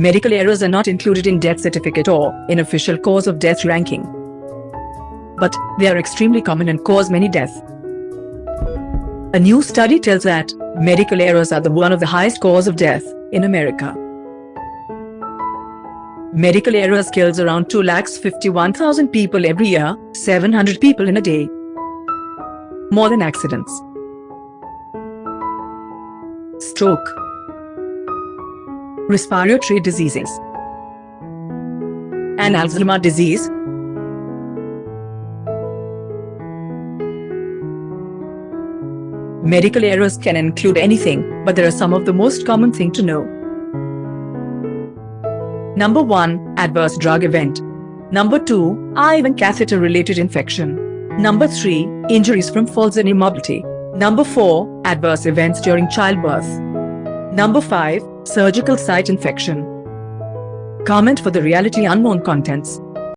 Medical errors are not included in death certificate or in official cause of death ranking. But they are extremely common and cause many deaths. A new study tells that medical errors are the one of the highest cause of death in America. Medical errors kills around 2,51,000 people every year, 700 people in a day. More than accidents. Stroke Respiratory diseases and Alzheimer's disease Medical errors can include anything, but there are some of the most common thing to know. Number 1. Adverse drug event. Number 2. IV and catheter related infection. Number 3. Injuries from falls and immobility. Number 4. Adverse events during childbirth. Number 5. Surgical site infection. Comment for the reality unknown contents.